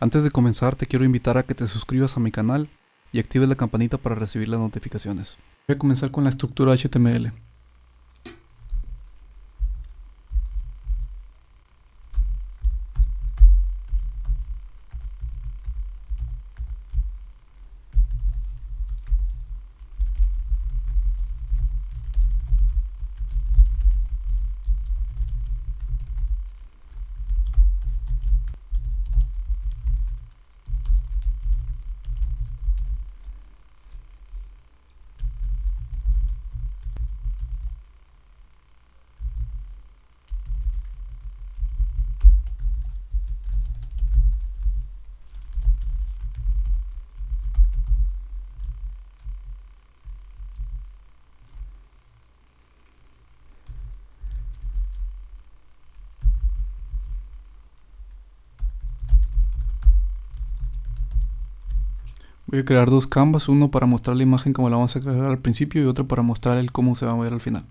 Antes de comenzar te quiero invitar a que te suscribas a mi canal y actives la campanita para recibir las notificaciones. Voy a comenzar con la estructura HTML. Voy a crear dos canvas, uno para mostrar la imagen como la vamos a crear al principio y otro para mostrar el cómo se va a ver al final.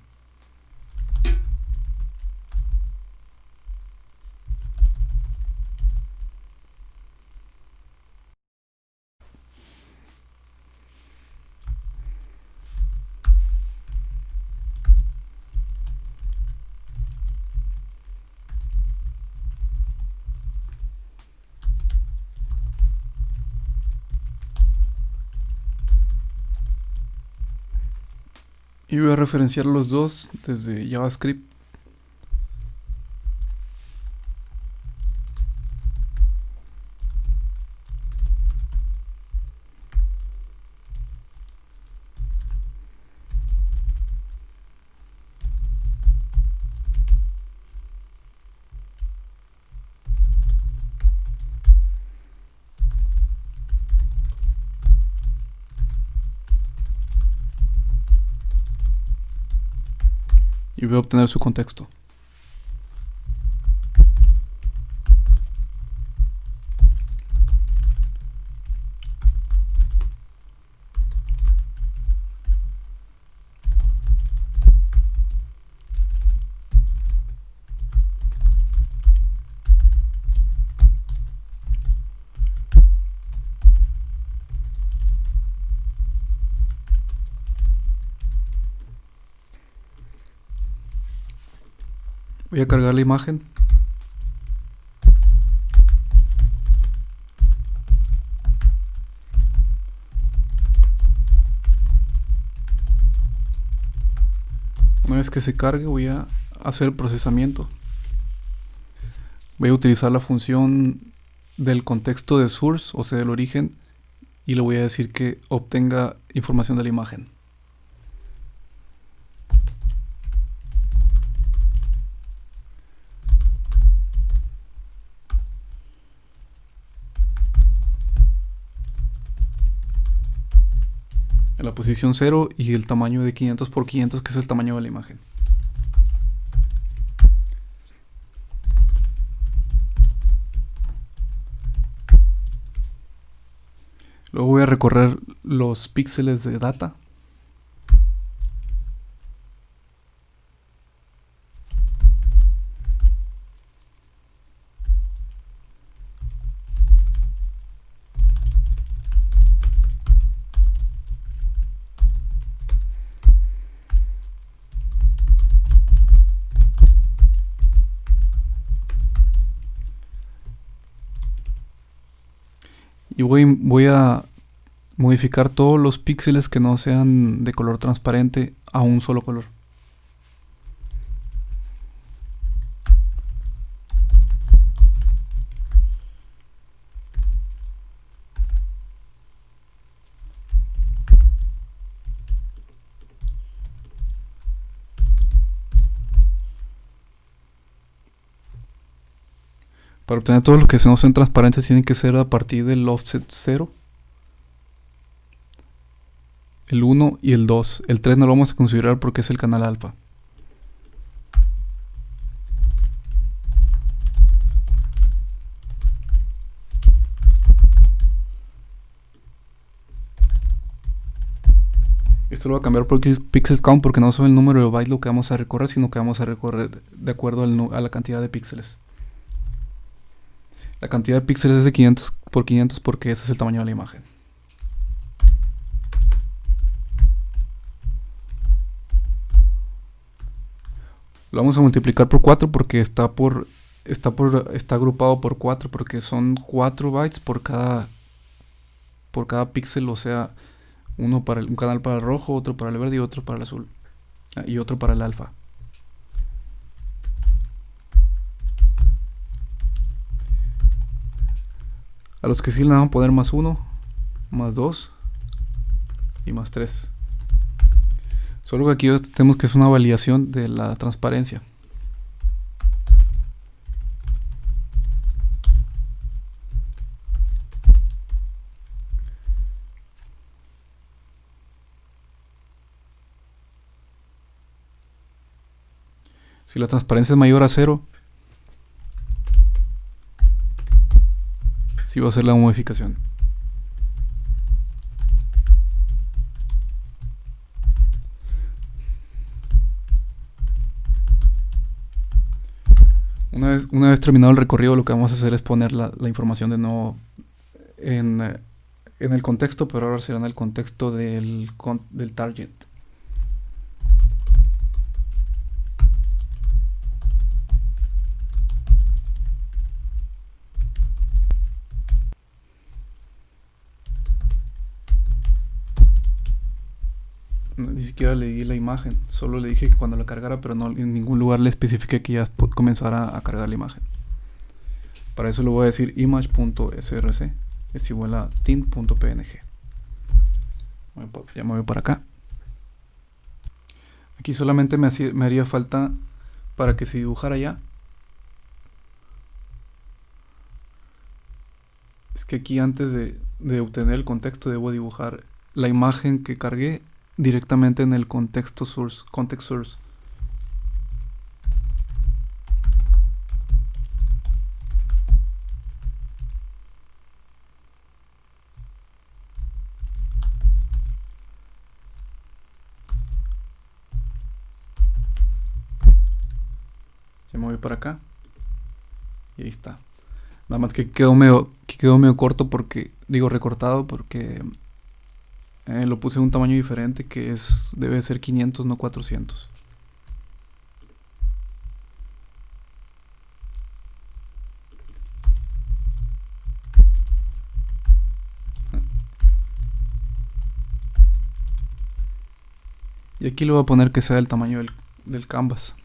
Y voy a referenciar los dos desde JavaScript. Y voy a obtener su contexto. Voy a cargar la imagen. Una vez que se cargue voy a hacer el procesamiento. Voy a utilizar la función del contexto de source, o sea del origen, y le voy a decir que obtenga información de la imagen. La posición 0 y el tamaño de 500 por 500 que es el tamaño de la imagen. Luego voy a recorrer los píxeles de data y voy, voy a modificar todos los píxeles que no sean de color transparente a un solo color. Para obtener todos los que no sean transparentes tienen que ser a partir del offset 0. El 1 y el 2. El 3 no lo vamos a considerar porque es el canal alfa. Esto lo voy a cambiar por pixels count porque no son el número de bytes lo que vamos a recorrer, sino que vamos a recorrer de acuerdo a la cantidad de píxeles. La cantidad de píxeles es de 500 por 500 porque ese es el tamaño de la imagen. Lo vamos a multiplicar por 4 porque está por está por está agrupado por 4 porque son 4 bytes por cada por cada píxel, o sea, uno para el, un canal para el rojo, otro para el verde y otro para el azul. Ah, y otro para el alfa. A los que sí le van a poner más 1, más 2 y más 3. Solo que aquí tenemos que es una validación de la transparencia. Si la transparencia es mayor a 0, si va a hacer la modificación. Una vez, una vez, terminado el recorrido, lo que vamos a hacer es poner la, la información de nuevo en, en, el contexto, pero ahora será en el contexto del, del target. Ni siquiera le di la imagen, solo le dije que cuando la cargara, pero no en ningún lugar le especifique que ya comenzara a cargar la imagen. Para eso le voy a decir image.src es igual a tint.png. Ya me voy para acá. Aquí solamente me, me haría falta para que se dibujara ya. Es que aquí antes de obtener el contexto debo dibujar la imagen que cargué directamente en el contexto source, context source. Se mueve para acá. Y ahí está. Nada más que quedó medio, que quedó medio corto porque, digo recortado porque eh, lo puse en un tamaño diferente que es debe ser 500, no 400. Y aquí lo voy a poner que sea el tamaño del, del canvas.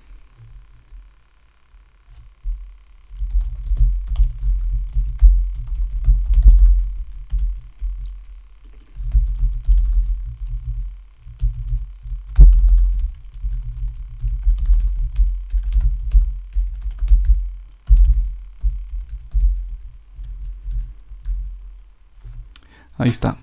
Ahí está.